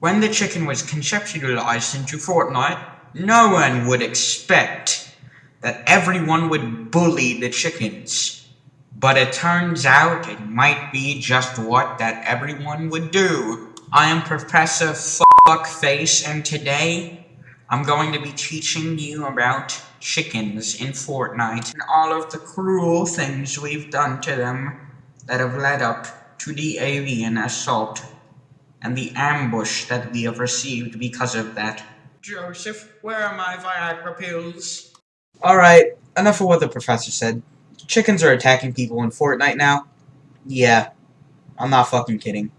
When the chicken was conceptualized into Fortnite, no one would expect that everyone would bully the chickens. But it turns out it might be just what that everyone would do. I am Professor Fuckface and today I'm going to be teaching you about chickens in Fortnite and all of the cruel things we've done to them that have led up to the alien assault and the ambush that we have received because of that. Joseph, where are my Viagra pills? Alright, enough of what the professor said. Chickens are attacking people in Fortnite now? Yeah, I'm not fucking kidding.